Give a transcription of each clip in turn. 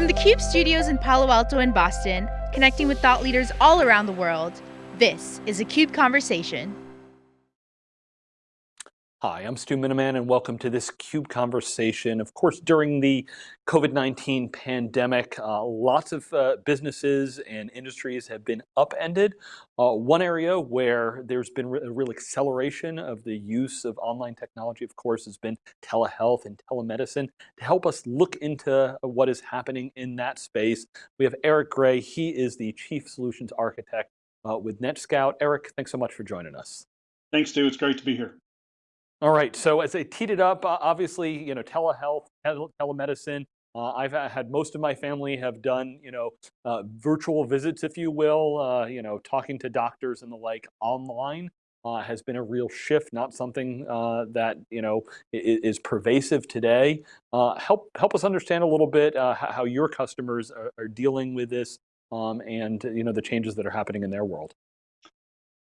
From the CUBE studios in Palo Alto and Boston, connecting with thought leaders all around the world, this is a CUBE Conversation. Hi, I'm Stu Miniman and welcome to this CUBE conversation. Of course, during the COVID-19 pandemic, uh, lots of uh, businesses and industries have been upended. Uh, one area where there's been a real acceleration of the use of online technology, of course, has been telehealth and telemedicine. To help us look into what is happening in that space, we have Eric Gray. He is the Chief Solutions Architect uh, with NetScout. Eric, thanks so much for joining us. Thanks, Stu. It's great to be here. All right, so as I teed it up, uh, obviously, you know, telehealth, tele telemedicine, uh, I've had most of my family have done, you know, uh, virtual visits, if you will, uh, you know, talking to doctors and the like online uh, has been a real shift, not something uh, that, you know, is, is pervasive today. help, help us understand a little bit how your customers are, are dealing with this um, and, you know, the changes that are happening in their world.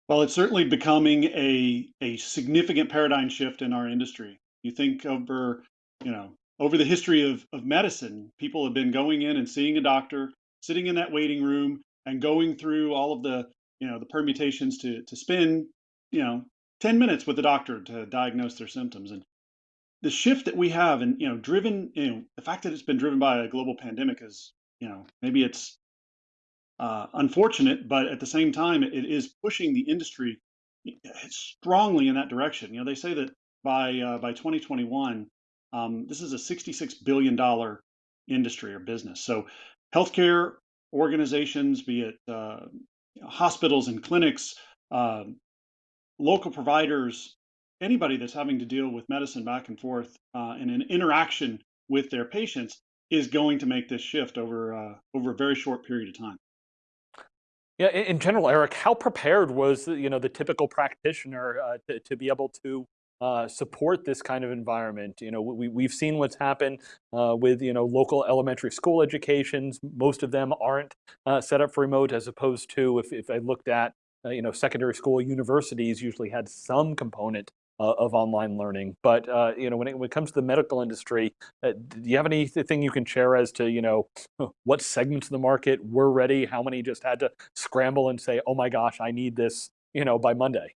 Well, it's certainly becoming a a significant paradigm shift in our industry. You think over, you know, over the history of, of medicine, people have been going in and seeing a doctor, sitting in that waiting room and going through all of the, you know, the permutations to to spend, you know, 10 minutes with the doctor to diagnose their symptoms. And the shift that we have and, you know, driven, you know, the fact that it's been driven by a global pandemic is, you know, maybe it's uh, unfortunate, but at the same time, it is pushing the industry strongly in that direction. You know, they say that by uh, by 2021, um, this is a 66 billion dollar industry or business. So, healthcare organizations, be it uh, hospitals and clinics, uh, local providers, anybody that's having to deal with medicine back and forth uh, and an interaction with their patients is going to make this shift over uh, over a very short period of time. Yeah, in general, Eric, how prepared was you know the typical practitioner uh, to, to be able to uh, support this kind of environment? You know, we, we've seen what's happened uh, with you know local elementary school educations. Most of them aren't uh, set up for remote, as opposed to if, if I looked at uh, you know secondary school universities usually had some component uh, of online learning. But uh, you know, when it, when it comes to the medical industry, uh, do you have anything you can share as to you know what segments of the market were ready? How many just had to scramble and say, "Oh my gosh, I need this," you know, by Monday?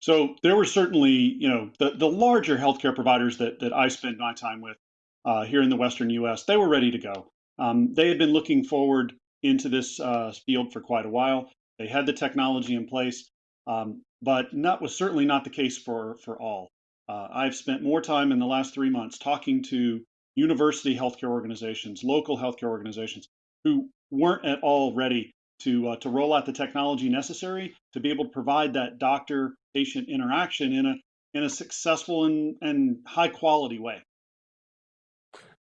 So there were certainly, you know, the, the larger healthcare providers that, that I spend my time with uh, here in the Western U.S., they were ready to go. Um, they had been looking forward into this uh, field for quite a while. They had the technology in place. Um, but that was certainly not the case for, for all. Uh, I've spent more time in the last three months talking to university healthcare organizations, local healthcare organizations who weren't at all ready to, uh, to roll out the technology necessary to be able to provide that doctor patient interaction in a, in a successful and, and high quality way.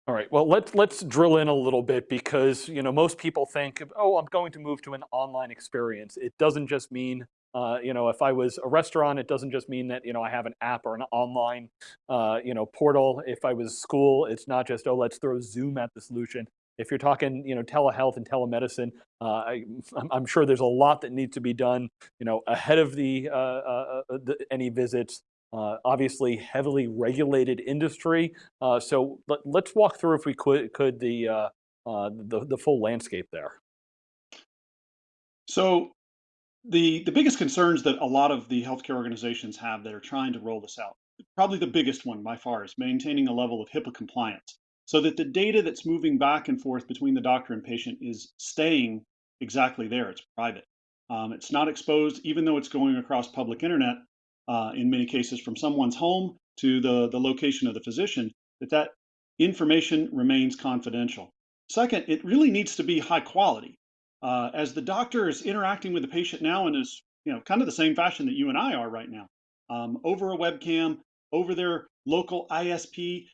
All right, well, let's, let's drill in a little bit because, you know, most people think, oh, I'm going to move to an online experience. It doesn't just mean uh, you know, if I was a restaurant, it doesn't just mean that, you know, I have an app or an online, uh, you know, portal. If I was school, it's not just, oh, let's throw Zoom at the solution. If you're talking, you know, telehealth and telemedicine, uh, I, am sure there's a lot that needs to be done, you know, ahead of the, uh, uh, the any visits. obviously, heavily regulated industry. so let, us walk through, if we could, could the, the the full landscape there. So the the biggest concerns that a lot of the healthcare organizations have that are trying to roll this out, probably the biggest one by far, is maintaining a level of HIPAA compliance so that the data that's moving back and forth between the doctor and patient is staying exactly there. It's private. Um, it's not exposed, even though it's going across public internet, uh, in many cases from someone's home to the, the location of the physician, that that information remains confidential. Second, it really needs to be high quality uh, as the doctor is interacting with the patient now in is you know kind of the same fashion that you and I are right now, um, over a webcam, over their local ISP,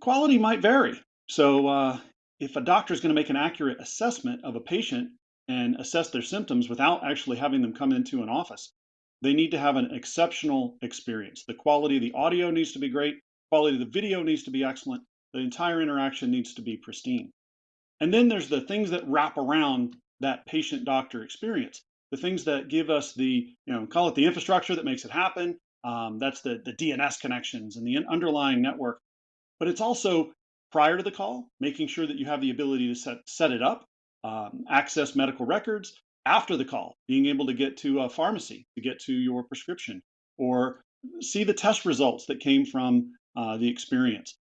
quality might vary. So uh, if a doctor is going to make an accurate assessment of a patient and assess their symptoms without actually having them come into an office, they need to have an exceptional experience. The quality of the audio needs to be great, quality of the video needs to be excellent, the entire interaction needs to be pristine. And then there's the things that wrap around that patient doctor experience, the things that give us the, you know, call it the infrastructure that makes it happen. Um, that's the, the DNS connections and the underlying network. But it's also prior to the call, making sure that you have the ability to set set it up, um, access medical records after the call, being able to get to a pharmacy to get to your prescription, or see the test results that came from uh, the experience.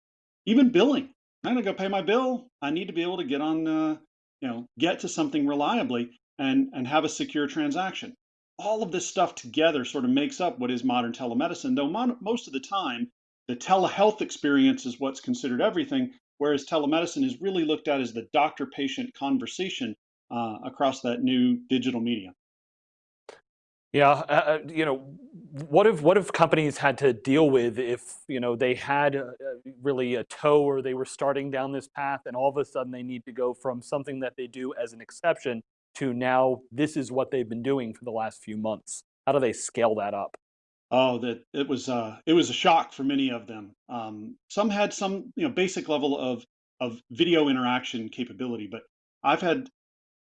Even billing. I'm gonna go pay my bill. I need to be able to get on, uh, you know, get to something reliably and and have a secure transaction. All of this stuff together sort of makes up what is modern telemedicine. Though mon- most of the time, the telehealth experience is what's considered everything, whereas telemedicine is really looked at as the doctor-patient conversation uh, across that new digital medium. Yeah, uh, uh, you know, what if what if companies had to deal with if you know they had uh, uh, really a toe or they were starting down this path and all of a sudden they need to go from something that they do as an exception to now this is what they've been doing for the last few months. How do they scale that up? Oh, that it was uh, it was a shock for many of them. Um, some had some you know basic level of of video interaction capability, but I've had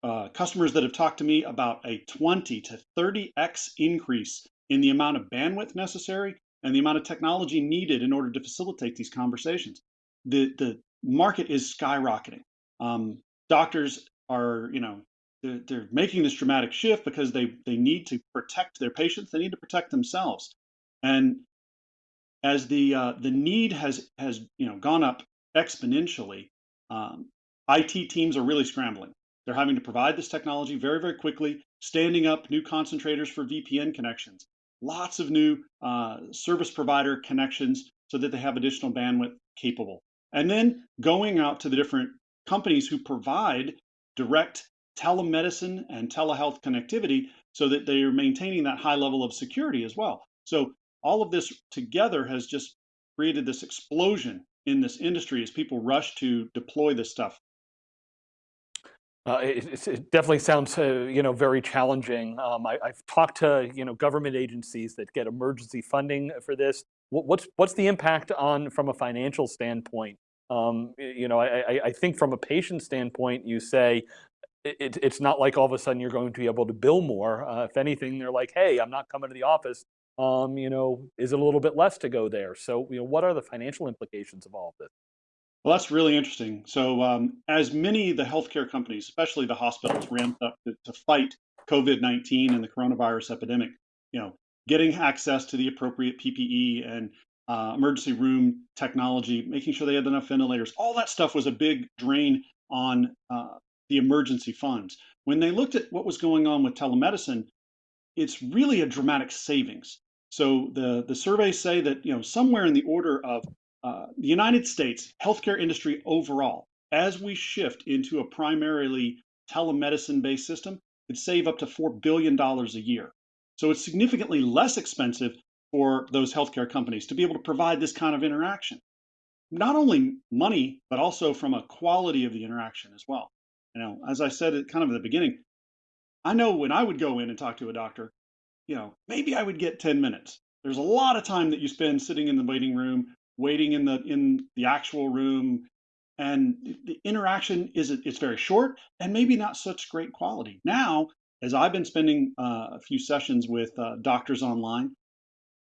uh, customers that have talked to me about a 20 to 30x increase in the amount of bandwidth necessary and the amount of technology needed in order to facilitate these conversations. The the market is skyrocketing. Um, doctors are, you know, they're, they're making this dramatic shift because they they need to protect their patients. They need to protect themselves, and as the uh, the need has has you know gone up exponentially, um, IT teams are really scrambling. They're having to provide this technology very very quickly, standing up new concentrators for VPN connections, lots of new uh, service provider connections so that they have additional bandwidth capable, and then going out to the different companies who provide direct telemedicine and telehealth connectivity so that they are maintaining that high level of security as well. So all of this together has just created this explosion in this industry as people rush to deploy this stuff. Uh, it, it, definitely sounds, uh, you know, very challenging. Um, I, have talked to, you know, government agencies that get emergency funding for this. What, what's what's the impact on from a financial standpoint? Um, you know, I, I, think from a patient standpoint, you say it, it's not like all of a sudden you're going to be able to bill more. Uh, if anything, they're like, hey, I'm not coming to the office. Um, you know, is it a little bit less to go there? So, you know, what are the financial implications of all of this? Well, that's really interesting. So, um, as many of the healthcare companies, especially the hospitals, ramped up to, to fight COVID 19 and the coronavirus epidemic, you know, getting access to the appropriate PPE and uh, emergency room technology, making sure they had enough ventilators, all that stuff was a big drain on uh, the emergency funds. When they looked at what was going on with telemedicine, it's really a dramatic savings. So the, the surveys say that you know somewhere in the order of uh, the United States healthcare industry overall, as we shift into a primarily telemedicine-based system, could save up to four billion dollars a year. So it's significantly less expensive for those healthcare companies to be able to provide this kind of interaction. Not only money, but also from a quality of the interaction as well. You know, as I said at kind of the beginning, I know when I would go in and talk to a doctor, you know, maybe I would get 10 minutes. There's a lot of time that you spend sitting in the waiting room, waiting in the in the actual room, and the interaction is it's very short and maybe not such great quality. Now, as I've been spending uh, a few sessions with uh, doctors online,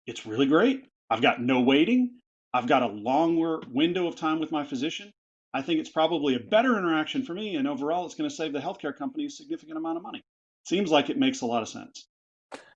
it's really great. I've got no waiting. I've got a longer window of time with my physician. I think it's probably a better interaction for me, and overall, it's going to save the healthcare company a significant amount of money. Seems like it makes a lot of sense.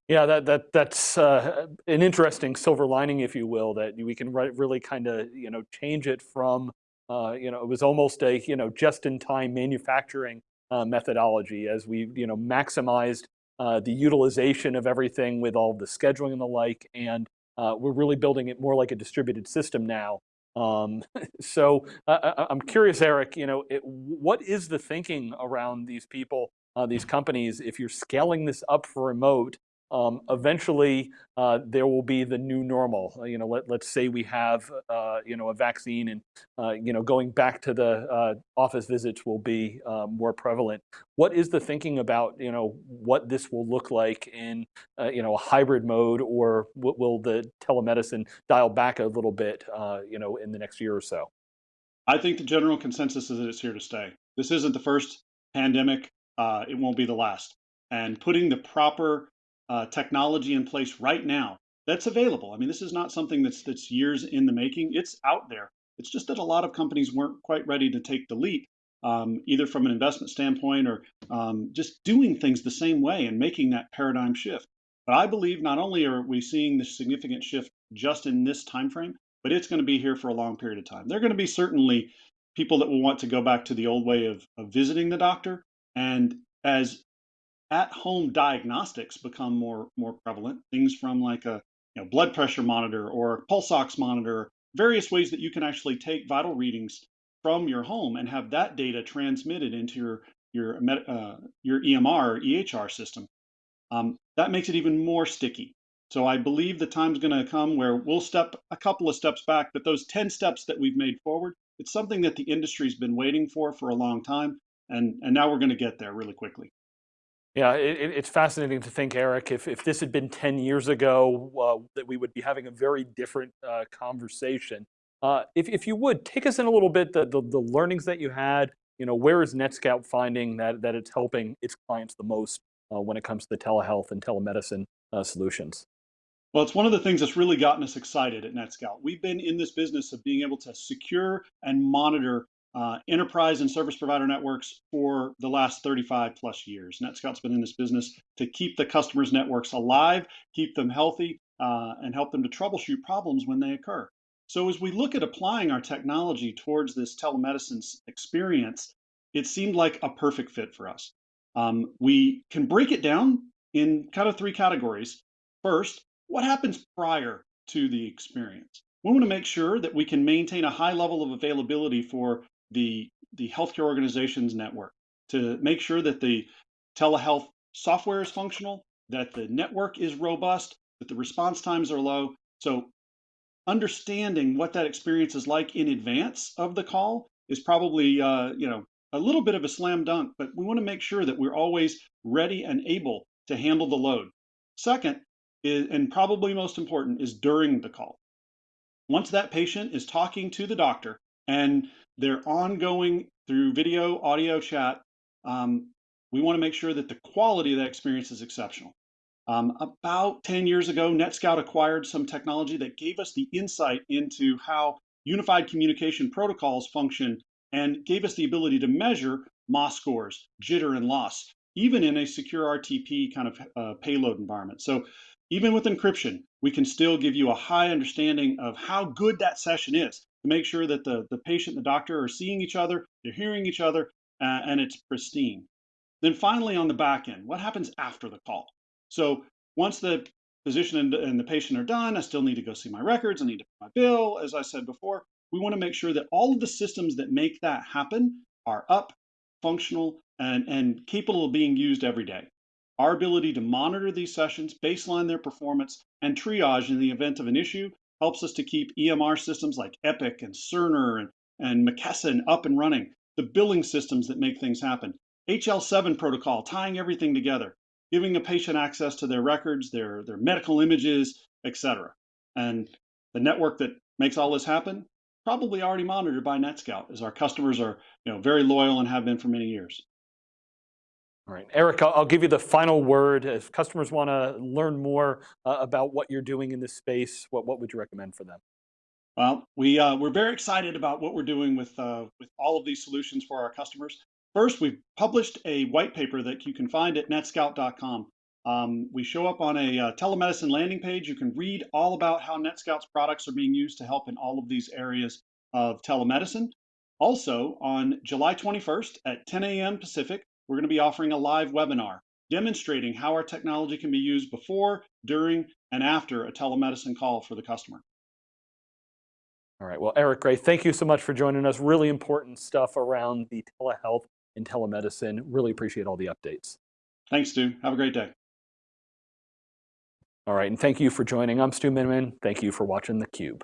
Yeah, that that that's uh, an interesting silver lining, if you will, that we can really kind of you know change it from uh, you know it was almost a you know just-in-time manufacturing uh, methodology as we you know maximized uh, the utilization of everything with all the scheduling and the like, and uh, we're really building it more like a distributed system now. Um, so uh, I'm curious, Eric, you know, it, what is the thinking around these people, these companies, if you're scaling this up for remote, um, eventually uh, there will be the new normal. Uh, you know, let, let's say we have, uh, you know, a vaccine and, uh, you know, going back to the uh, office visits will be uh, more prevalent. What is the thinking about, you know, what this will look like in, you know, a hybrid mode or will the telemedicine dial back a little bit, you know, in the next year or so? I think the general consensus is that it's here to stay. This isn't the first pandemic. it won't be the last. And putting the proper uh, technology in place right now that's available. I mean, this is not something that's that's years in the making. It's out there. It's just that a lot of companies weren't quite ready to take the leap, um, either from an investment standpoint or um, just doing things the same way and making that paradigm shift. But I believe not only are we seeing this significant shift just in this time frame, but it's going to be here for a long period of time. There are going to be certainly people that will want to go back to the old way of, of visiting the doctor. And as at-home diagnostics become more more prevalent, things from like a you know, blood pressure monitor or pulse ox monitor, various ways that you can actually take vital readings from your home and have that data transmitted into your your uh, your EMR or EHR system. Um, that makes it even more sticky. So I believe the time's going to come where we'll step a couple of steps back, but those 10 steps that we've made forward, it's something that the industry's been waiting for for a long time, and, and now we're going to get there really quickly. Yeah, it, it's fascinating to think, Eric, if, if this had been 10 years ago, uh, that we would be having a very different uh, conversation. Uh, if, if you would, take us in a little bit, the, the, the, learnings that you had, you know, where is NetScout finding that, that it's helping its clients the most uh, when it comes to the telehealth and telemedicine uh, solutions? Well, it's one of the things that's really gotten us excited at NetScout. We've been in this business of being able to secure and monitor uh, enterprise and service provider networks for the last 35 plus years. NetScout's been in this business to keep the customers' networks alive, keep them healthy, uh, and help them to troubleshoot problems when they occur. So as we look at applying our technology towards this telemedicine experience, it seemed like a perfect fit for us. Um, we can break it down in kind of three categories. First, what happens prior to the experience? We want to make sure that we can maintain a high level of availability for the, the healthcare organization's network to make sure that the telehealth software is functional, that the network is robust, that the response times are low. So understanding what that experience is like in advance of the call is probably uh, you know a little bit of a slam dunk, but we want to make sure that we're always ready and able to handle the load. Second, is, and probably most important, is during the call. Once that patient is talking to the doctor and they're ongoing through video, audio, chat, um, we want to make sure that the quality of that experience is exceptional. Um, about 10 years ago, NetScout acquired some technology that gave us the insight into how unified communication protocols function and gave us the ability to measure MOS scores, jitter, and loss, even in a secure RTP kind of uh, payload environment. So even with encryption, we can still give you a high understanding of how good that session is to make sure that the, the patient and the doctor are seeing each other, they're hearing each other, uh, and it's pristine. Then finally on the back end, what happens after the call? So once the physician and, and the patient are done, I still need to go see my records, I need to pay my bill, as I said before. We want to make sure that all of the systems that make that happen are up, functional, and, and capable of being used every day. Our ability to monitor these sessions, baseline their performance, and triage in the event of an issue helps us to keep EMR systems like Epic and Cerner and, and McKesson up and running, the billing systems that make things happen, HL7 protocol tying everything together, giving a patient access to their records, their, their medical images, etc. And the network that makes all this happen, probably already monitored by NetScout, as our customers are you know, very loyal and have been for many years. All right, Eric, I'll, give you the final word. If customers want to learn more uh, about what you're doing in this space, what, what would you recommend for them? Well, we, uh, we're very excited about what we're doing with, uh, with all of these solutions for our customers. First, we've published a white paper that you can find at netscout.com. Um, we show up on a uh, telemedicine landing page. You can read all about how NetScout's products are being used to help in all of these areas of telemedicine. Also, on July 21st at 10 a.m. Pacific, we're going to be offering a live webinar demonstrating how our technology can be used before, during, and after a telemedicine call for the customer. All right, well, Eric Gray, thank you so much for joining us. Really important stuff around the telehealth and telemedicine. Really appreciate all the updates. Thanks, Stu. Have a great day. All right, and thank you for joining. I'm Stu Miniman. Thank you for watching theCUBE.